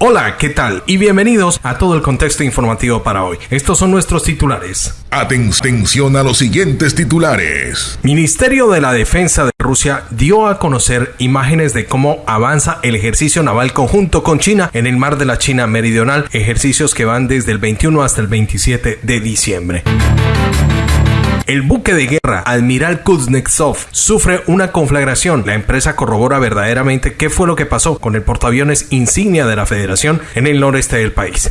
Hola, ¿qué tal? Y bienvenidos a todo el contexto informativo para hoy. Estos son nuestros titulares. Atención a los siguientes titulares. Ministerio de la Defensa de Rusia dio a conocer imágenes de cómo avanza el ejercicio naval conjunto con China en el mar de la China Meridional, ejercicios que van desde el 21 hasta el 27 de diciembre. El buque de guerra Admiral Kuznetsov sufre una conflagración. La empresa corrobora verdaderamente qué fue lo que pasó con el portaaviones insignia de la Federación en el noreste del país.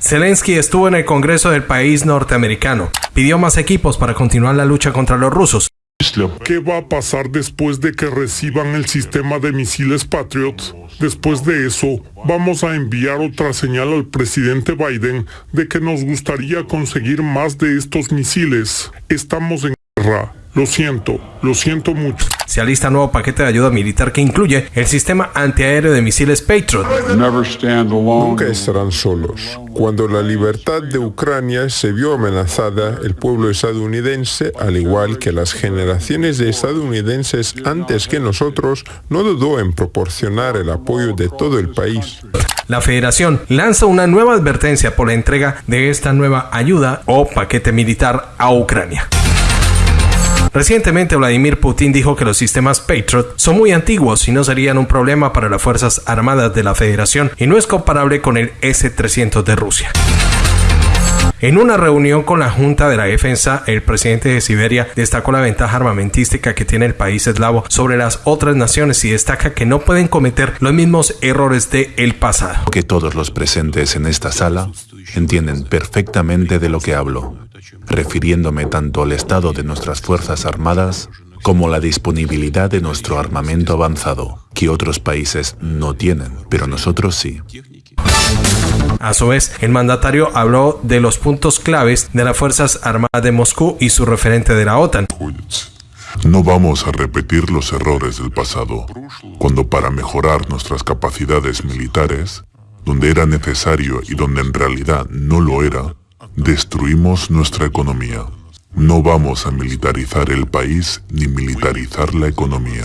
Zelensky estuvo en el Congreso del país norteamericano. Pidió más equipos para continuar la lucha contra los rusos. ¿Qué va a pasar después de que reciban el sistema de misiles Patriot? Después de eso, vamos a enviar otra señal al presidente Biden de que nos gustaría conseguir más de estos misiles. Estamos en guerra. Lo siento, lo siento mucho. Se alista nuevo paquete de ayuda militar que incluye el sistema antiaéreo de misiles Patriot. Nunca estarán solos. Cuando la libertad de Ucrania se vio amenazada, el pueblo estadounidense, al igual que las generaciones de estadounidenses antes que nosotros, no dudó en proporcionar el apoyo de todo el país. La federación lanza una nueva advertencia por la entrega de esta nueva ayuda o paquete militar a Ucrania. Recientemente Vladimir Putin dijo que los sistemas Patriot son muy antiguos y no serían un problema para las Fuerzas Armadas de la Federación y no es comparable con el S-300 de Rusia. En una reunión con la Junta de la Defensa, el presidente de Siberia destacó la ventaja armamentística que tiene el país eslavo sobre las otras naciones y destaca que no pueden cometer los mismos errores de el pasado. Que todos los presentes en esta sala entienden perfectamente de lo que hablo refiriéndome tanto al estado de nuestras Fuerzas Armadas como la disponibilidad de nuestro armamento avanzado, que otros países no tienen, pero nosotros sí. A su vez, el mandatario habló de los puntos claves de las Fuerzas Armadas de Moscú y su referente de la OTAN. No vamos a repetir los errores del pasado, cuando para mejorar nuestras capacidades militares, donde era necesario y donde en realidad no lo era, destruimos nuestra economía. No vamos a militarizar el país ni militarizar la economía.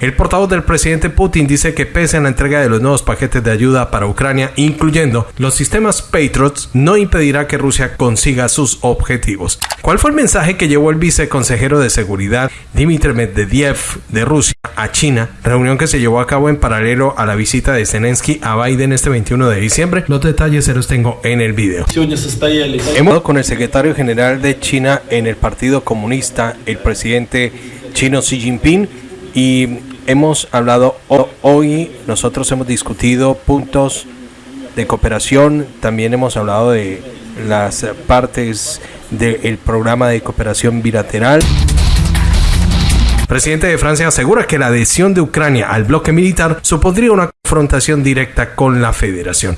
El portavoz del presidente Putin dice que pese a la entrega de los nuevos paquetes de ayuda para Ucrania, incluyendo los sistemas Patriots, no impedirá que Rusia consiga sus objetivos. ¿Cuál fue el mensaje que llevó el viceconsejero de seguridad Dmitry Medvedev de Rusia a China, reunión que se llevó a cabo en paralelo a la visita de Zelensky a Biden este 21 de diciembre? Los detalles se los tengo en el video. Hemos con el secretario general de China en el Partido Comunista, el presidente chino Xi Jinping, y hemos hablado hoy, nosotros hemos discutido puntos de cooperación, también hemos hablado de las partes del programa de cooperación bilateral. Presidente de Francia asegura que la adhesión de Ucrania al bloque militar supondría una confrontación directa con la federación.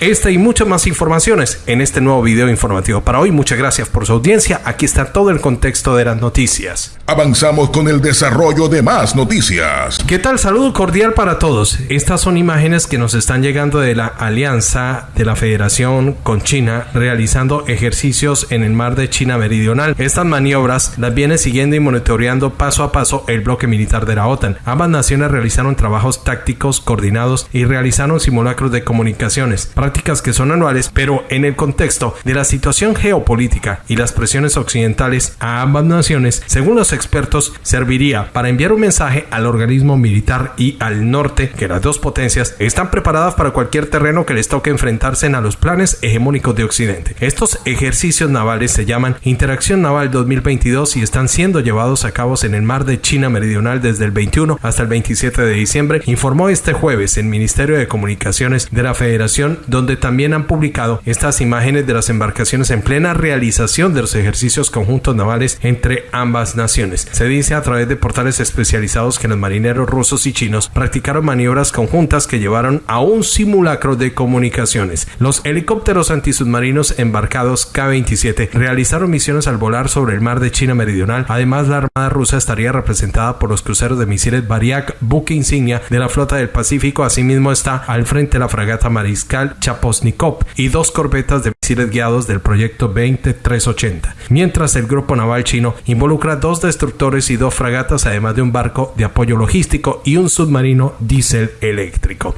Esta y muchas más informaciones en este nuevo video informativo para hoy. Muchas gracias por su audiencia. Aquí está todo el contexto de las noticias. Avanzamos con el desarrollo de más noticias. ¿Qué tal? Saludo cordial para todos. Estas son imágenes que nos están llegando de la alianza de la Federación con China realizando ejercicios en el mar de China Meridional. Estas maniobras las viene siguiendo y monitoreando paso a paso el bloque militar de la OTAN. Ambas naciones realizaron trabajos tácticos coordinados y realizaron simulacros de comunicaciones prácticas que son anuales, pero en el contexto de la situación geopolítica y las presiones occidentales a ambas naciones, según los expertos, serviría para enviar un mensaje al organismo militar y al norte que las dos potencias están preparadas para cualquier terreno que les toque enfrentarse a los planes hegemónicos de Occidente. Estos ejercicios navales se llaman Interacción Naval 2022 y están siendo llevados a cabo en el mar de China Meridional desde el 21 hasta el 27 de diciembre, informó este jueves el Ministerio de Comunicaciones de la Federación donde también han publicado estas imágenes de las embarcaciones en plena realización de los ejercicios conjuntos navales entre ambas naciones. Se dice a través de portales especializados que los marineros rusos y chinos practicaron maniobras conjuntas que llevaron a un simulacro de comunicaciones. Los helicópteros antisubmarinos embarcados K-27 realizaron misiones al volar sobre el mar de China Meridional. Además, la Armada rusa estaría representada por los cruceros de misiles Variak, buque insignia de la flota del Pacífico. Asimismo, está al frente la fragata mariscal Chaposnikov y dos corbetas de misiles guiados del proyecto 20380, mientras el grupo naval chino involucra dos destructores y dos fragatas, además de un barco de apoyo logístico y un submarino diésel eléctrico.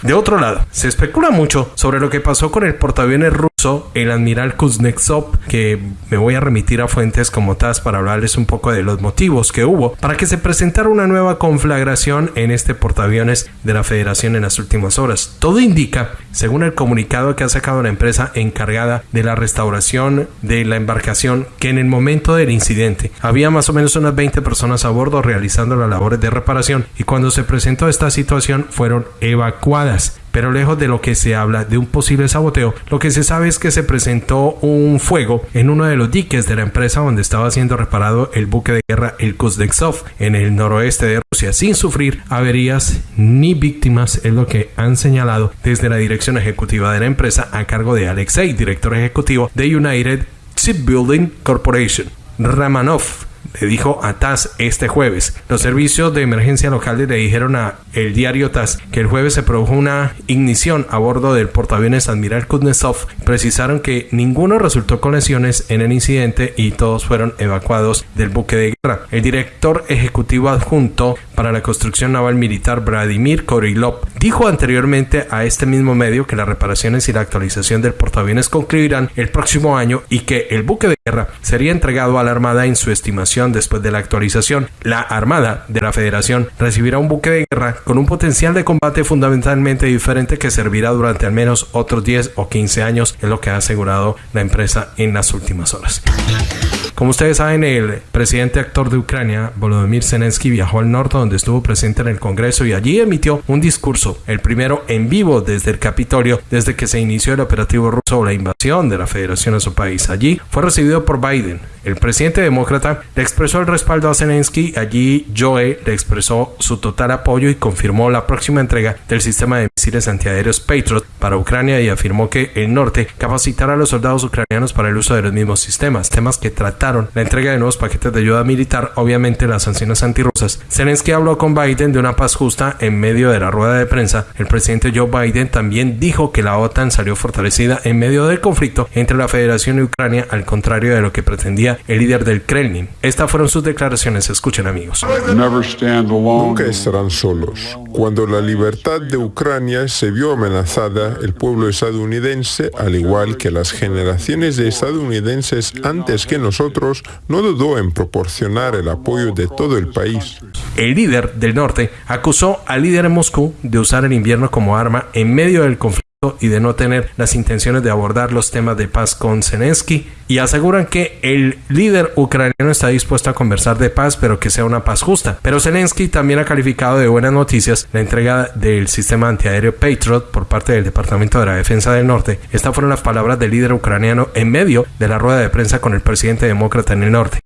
De otro lado, se especula mucho sobre lo que pasó con el portaaviones ruso, el admiral Kuznetsov, que me voy a remitir a fuentes como TAS para hablarles un poco de los motivos que hubo para que se presentara una nueva conflagración en este portaaviones de la Federación en las últimas horas. Todo indica, según el comunicado que ha sacado la empresa encargada de la restauración de la embarcación, que en el momento del incidente había más o menos unas 20 personas a bordo realizando las labores de reparación y cuando se presentó esta situación fueron evacuadas pero lejos de lo que se habla de un posible saboteo, lo que se sabe es que se presentó un fuego en uno de los diques de la empresa donde estaba siendo reparado el buque de guerra el Kuznetsov en el noroeste de Rusia, sin sufrir averías ni víctimas, es lo que han señalado desde la dirección ejecutiva de la empresa a cargo de Alexei, director ejecutivo de United Shipbuilding Corporation. Ramanov le dijo a TAS este jueves. Los servicios de emergencia locales le dijeron a el diario TAS que el jueves se produjo una ignición a bordo del portaaviones Admiral Kuznetsov. Precisaron que ninguno resultó con lesiones en el incidente y todos fueron evacuados del buque de guerra. El director ejecutivo adjunto para la construcción naval militar Vladimir Korilov dijo anteriormente a este mismo medio que las reparaciones y la actualización del portaaviones concluirán el próximo año y que el buque de guerra sería entregado a la Armada en su estimación después de la actualización. La Armada de la Federación recibirá un buque de guerra con un potencial de combate fundamentalmente diferente que servirá durante al menos otros 10 o 15 años, es lo que ha asegurado la empresa en las últimas horas. Como ustedes saben, el presidente actor de Ucrania, Volodymyr Zelensky, viajó al norte donde estuvo presente en el Congreso y allí emitió un discurso, el primero en vivo desde el Capitolio, desde que se inició el operativo ruso o la invasión de la Federación a su país. Allí fue recibido por Biden. El presidente demócrata le expresó el respaldo a Zelensky. Allí Joe le expresó su total apoyo y confirmó la próxima entrega del sistema de misiles antiaéreos Patriot para Ucrania y afirmó que el norte capacitará a los soldados ucranianos para el uso de los mismos sistemas, temas que trataron la entrega de nuevos paquetes de ayuda militar, obviamente las sanciones antirrusas. Zelensky habló con Biden de una paz justa en medio de la rueda de prensa. El presidente Joe Biden también dijo que la OTAN salió fortalecida en medio del conflicto entre la Federación y Ucrania, al contrario de lo que pretendía el líder del Kremlin. Estas fueron sus declaraciones. Escuchen amigos. Nunca estarán solos. Cuando la libertad de Ucrania se vio amenazada, el pueblo estadounidense, al igual que las generaciones de estadounidenses antes que nosotros, no dudó en proporcionar el apoyo de todo el país. El líder del norte acusó al líder en Moscú de usar el invierno como arma en medio del conflicto y de no tener las intenciones de abordar los temas de paz con Zelensky y aseguran que el líder ucraniano está dispuesto a conversar de paz pero que sea una paz justa. Pero Zelensky también ha calificado de buenas noticias la entrega del sistema antiaéreo Patriot por parte del Departamento de la Defensa del Norte. Estas fueron las palabras del líder ucraniano en medio de la rueda de prensa con el presidente demócrata en el norte.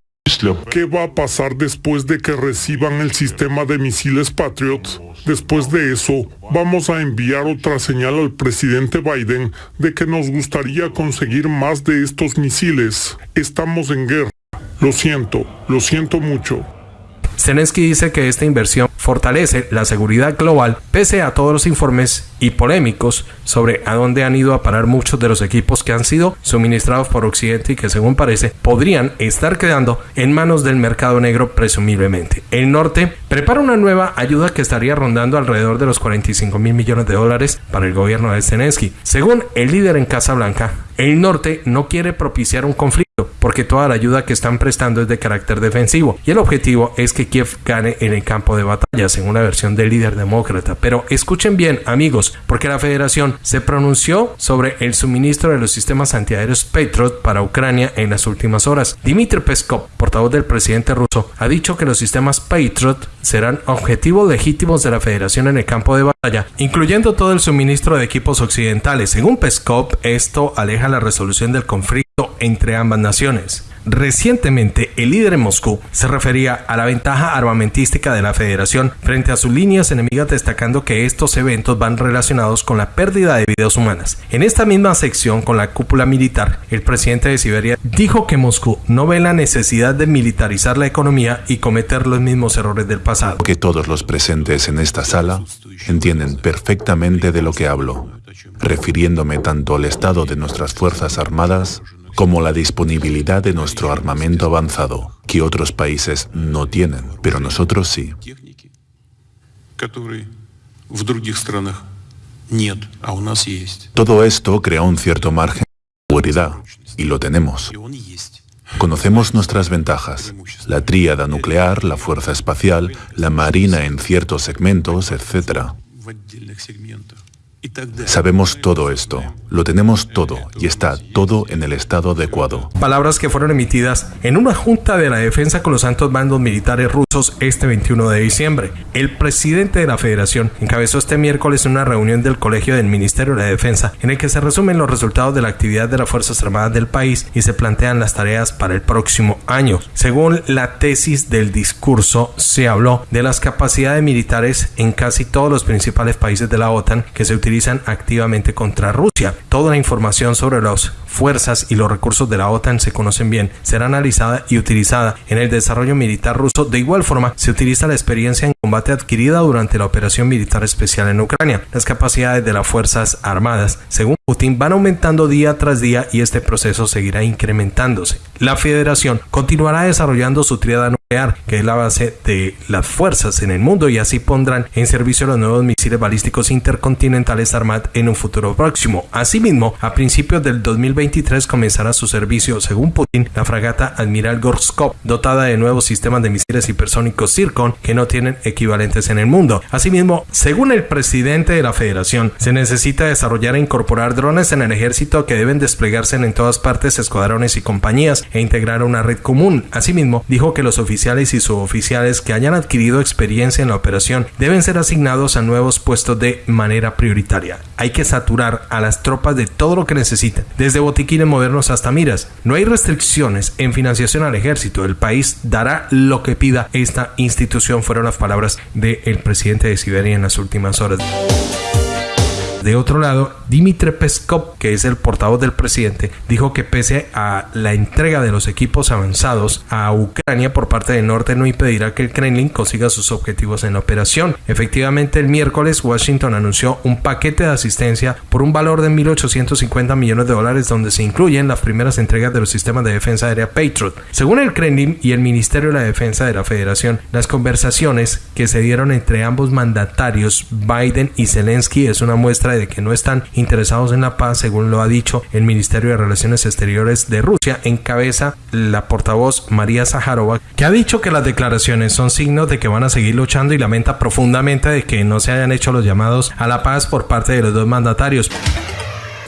¿Qué va a pasar después de que reciban el sistema de misiles Patriot? Después de eso, vamos a enviar otra señal al presidente Biden de que nos gustaría conseguir más de estos misiles. Estamos en guerra. Lo siento, lo siento mucho. Zelensky dice que esta inversión fortalece la seguridad global pese a todos los informes y polémicos sobre a dónde han ido a parar muchos de los equipos que han sido suministrados por Occidente y que según parece podrían estar quedando en manos del mercado negro presumiblemente. El norte prepara una nueva ayuda que estaría rondando alrededor de los 45 mil millones de dólares para el gobierno de Zelensky. Según el líder en Casa Blanca, el norte no quiere propiciar un conflicto porque toda la ayuda que están prestando es de carácter defensivo y el objetivo es que Kiev gane en el campo de batalla, según la versión del líder demócrata. Pero escuchen bien, amigos, porque la federación se pronunció sobre el suministro de los sistemas antiaéreos Patriot para Ucrania en las últimas horas. Dmitry Peskov, portavoz del presidente ruso, ha dicho que los sistemas Patriot serán objetivos legítimos de la federación en el campo de batalla, incluyendo todo el suministro de equipos occidentales. Según Peskov, esto aleja la resolución del conflicto entre ambas naciones. Recientemente, el líder en Moscú se refería a la ventaja armamentística de la federación frente a sus líneas enemigas, destacando que estos eventos van relacionados con la pérdida de vidas humanas. En esta misma sección, con la cúpula militar, el presidente de Siberia dijo que Moscú no ve la necesidad de militarizar la economía y cometer los mismos errores del pasado. Que todos los presentes en esta sala entienden perfectamente de lo que hablo, refiriéndome tanto al estado de nuestras Fuerzas Armadas como la disponibilidad de nuestro armamento avanzado, que otros países no tienen, pero nosotros sí. Todo esto crea un cierto margen de seguridad, y lo tenemos. Conocemos nuestras ventajas, la tríada nuclear, la fuerza espacial, la marina en ciertos segmentos, etc. Sabemos todo esto, lo tenemos todo y está todo en el estado adecuado. Palabras que fueron emitidas en una junta de la defensa con los altos mandos militares rusos este 21 de diciembre. El presidente de la federación encabezó este miércoles una reunión del Colegio del Ministerio de la Defensa en el que se resumen los resultados de la actividad de las Fuerzas Armadas del país y se plantean las tareas para el próximo año. Según la tesis del discurso, se habló de las capacidades militares en casi todos los principales países de la OTAN que se utilizan utilizan activamente contra Rusia. Toda la información sobre las fuerzas y los recursos de la OTAN se conocen bien, será analizada y utilizada en el desarrollo militar ruso. De igual forma, se utiliza la experiencia en combate adquirida durante la operación militar especial en Ucrania. Las capacidades de las Fuerzas Armadas, según Putin, van aumentando día tras día y este proceso seguirá incrementándose. La federación continuará desarrollando su triada que es la base de las fuerzas en el mundo y así pondrán en servicio los nuevos misiles balísticos intercontinentales Armat en un futuro próximo. Asimismo, a principios del 2023 comenzará su servicio, según Putin, la fragata Admiral Gorskov, dotada de nuevos sistemas de misiles hipersónicos Zircon que no tienen equivalentes en el mundo. Asimismo, según el presidente de la federación, se necesita desarrollar e incorporar drones en el ejército que deben desplegarse en todas partes, escuadrones y compañías e integrar una red común. Asimismo, dijo que los oficiales y suboficiales que hayan adquirido experiencia en la operación deben ser asignados a nuevos puestos de manera prioritaria hay que saturar a las tropas de todo lo que necesiten, desde botiquines modernos hasta miras. No hay restricciones en financiación al ejército. El país dará lo que pida esta institución, fueron las palabras del presidente de Siberia en las últimas horas. De otro lado, Dimitri Peskov, que es el portavoz del presidente, dijo que pese a la entrega de los equipos avanzados a Ucrania por parte del norte no impedirá que el Kremlin consiga sus objetivos en la operación. Efectivamente, el miércoles Washington anunció un paquete de asistencia por un valor de 1.850 millones de dólares donde se incluyen las primeras entregas de los sistemas de defensa aérea Patriot. Según el Kremlin y el Ministerio de la Defensa de la Federación, las conversaciones que se dieron entre ambos mandatarios, Biden y Zelensky, es una muestra de que no están interesados en la paz, según lo ha dicho el Ministerio de Relaciones Exteriores de Rusia, encabeza la portavoz María Zaharova, que ha dicho que las declaraciones son signos de que van a seguir luchando y lamenta profundamente de que no se hayan hecho los llamados a la paz por parte de los dos mandatarios.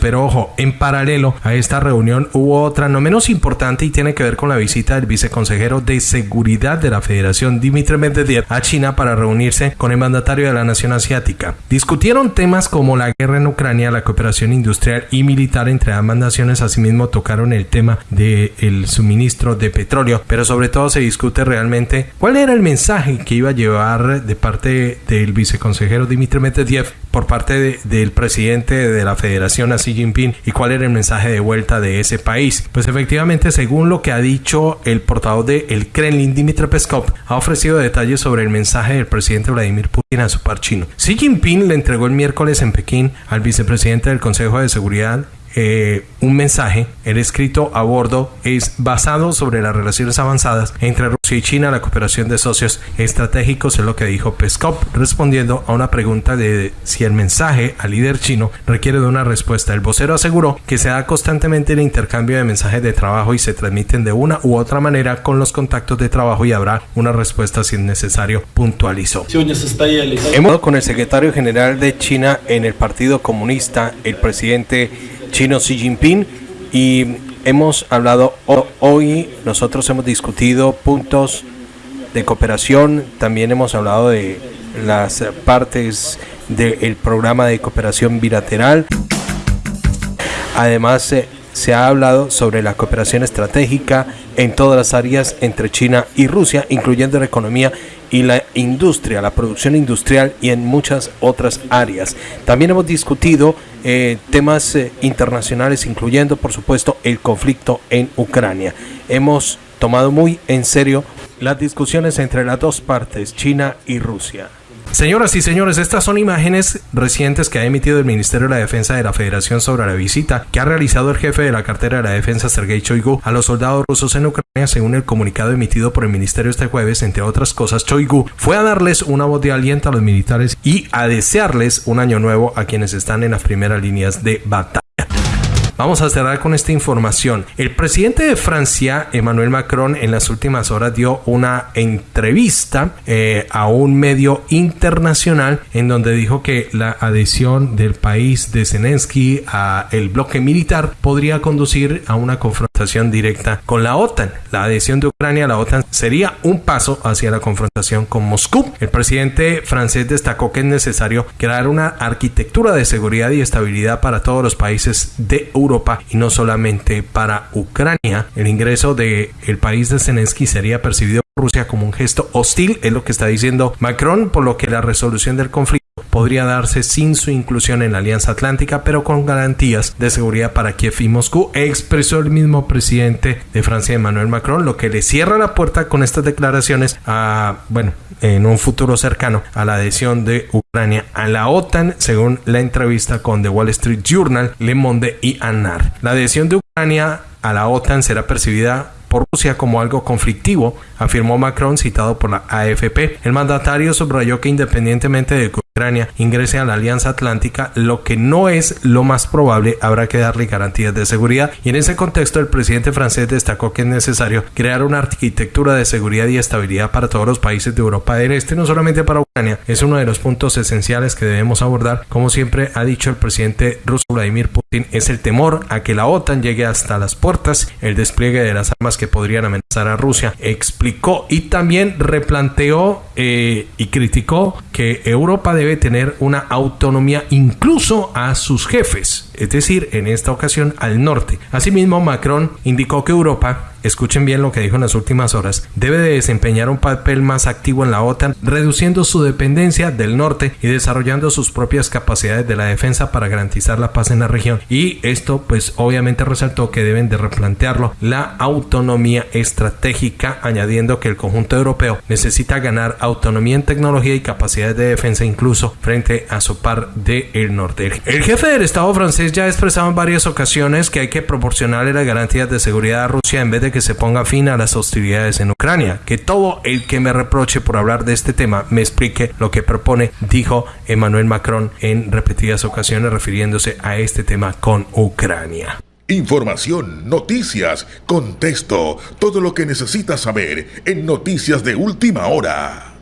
Pero ojo, en paralelo a esta reunión hubo otra no menos importante y tiene que ver con la visita del viceconsejero de seguridad de la Federación Dimitri Medvedev a China para reunirse con el mandatario de la nación asiática. Discutieron temas como la guerra en Ucrania, la cooperación industrial y militar entre ambas naciones, asimismo tocaron el tema del suministro de petróleo, pero sobre todo se discute realmente cuál era el mensaje que iba a llevar de parte del viceconsejero Dimitri Medvedev por parte del presidente de la Federación así Jinping y cuál era el mensaje de vuelta de ese país. Pues efectivamente, según lo que ha dicho el portavoz de el Kremlin, Dmitry Peskov, ha ofrecido detalles sobre el mensaje del presidente Vladimir Putin a su par chino. Xi Jinping le entregó el miércoles en Pekín al vicepresidente del Consejo de Seguridad eh, un mensaje, el escrito a bordo es basado sobre las relaciones avanzadas entre Rusia y China, la cooperación de socios estratégicos, es lo que dijo Peskov, respondiendo a una pregunta de si el mensaje al líder chino requiere de una respuesta. El vocero aseguró que se da constantemente el intercambio de mensajes de trabajo y se transmiten de una u otra manera con los contactos de trabajo y habrá una respuesta si es necesario, puntualizó. Hemos con el secretario general de China en el Partido Comunista, el presidente chino Xi Jinping y hemos hablado hoy, nosotros hemos discutido puntos de cooperación, también hemos hablado de las partes del programa de cooperación bilateral. Además, eh, se ha hablado sobre la cooperación estratégica en todas las áreas entre China y Rusia, incluyendo la economía y la industria, la producción industrial y en muchas otras áreas. También hemos discutido eh, temas eh, internacionales, incluyendo, por supuesto, el conflicto en Ucrania. Hemos tomado muy en serio las discusiones entre las dos partes, China y Rusia. Señoras y señores, estas son imágenes recientes que ha emitido el Ministerio de la Defensa de la Federación sobre la visita que ha realizado el jefe de la cartera de la defensa Sergei Choigu a los soldados rusos en Ucrania según el comunicado emitido por el ministerio este jueves. Entre otras cosas, Choigu fue a darles una voz de aliento a los militares y a desearles un año nuevo a quienes están en las primeras líneas de batalla. Vamos a cerrar con esta información. El presidente de Francia, Emmanuel Macron, en las últimas horas dio una entrevista eh, a un medio internacional en donde dijo que la adhesión del país de Zelensky a el bloque militar podría conducir a una confrontación directa con la OTAN. La adhesión de Ucrania a la OTAN sería un paso hacia la confrontación con Moscú. El presidente francés destacó que es necesario crear una arquitectura de seguridad y estabilidad para todos los países de Europa Europa y no solamente para Ucrania. El ingreso del el país de Zelensky sería percibido por Rusia como un gesto hostil, es lo que está diciendo Macron, por lo que la resolución del conflicto podría darse sin su inclusión en la Alianza Atlántica, pero con garantías de seguridad para Kiev y Moscú, expresó el mismo presidente de Francia, Emmanuel Macron, lo que le cierra la puerta con estas declaraciones a, bueno, en un futuro cercano a la adhesión de Ucrania a la OTAN, según la entrevista con The Wall Street Journal, Le Monde y ANAR. La adhesión de Ucrania a la OTAN será percibida por Rusia como algo conflictivo, afirmó Macron citado por la AFP. El mandatario subrayó que independientemente de Ucrania ingrese a la Alianza Atlántica, lo que no es lo más probable, habrá que darle garantías de seguridad. Y en ese contexto, el presidente francés destacó que es necesario crear una arquitectura de seguridad y estabilidad para todos los países de Europa del Este, no solamente para Ucrania. Es uno de los puntos esenciales que debemos abordar. Como siempre ha dicho el presidente ruso Vladimir Putin, es el temor a que la OTAN llegue hasta las puertas, el despliegue de las armas que podrían amenazar a Rusia. Explicó y también replanteó eh, y criticó que Europa debe tener una autonomía incluso a sus jefes, es decir, en esta ocasión al norte. Asimismo, Macron indicó que Europa escuchen bien lo que dijo en las últimas horas, debe de desempeñar un papel más activo en la OTAN, reduciendo su dependencia del norte y desarrollando sus propias capacidades de la defensa para garantizar la paz en la región. Y esto pues obviamente resaltó que deben de replantearlo la autonomía estratégica, añadiendo que el conjunto europeo necesita ganar autonomía en tecnología y capacidades de defensa incluso frente a su par del norte. El jefe del Estado francés ya ha expresado en varias ocasiones que hay que proporcionarle las garantías de seguridad a Rusia en vez de que se ponga fin a las hostilidades en Ucrania. Que todo el que me reproche por hablar de este tema me explique lo que propone, dijo Emmanuel Macron en repetidas ocasiones refiriéndose a este tema con Ucrania. Información, noticias, contexto, todo lo que necesitas saber en Noticias de Última Hora.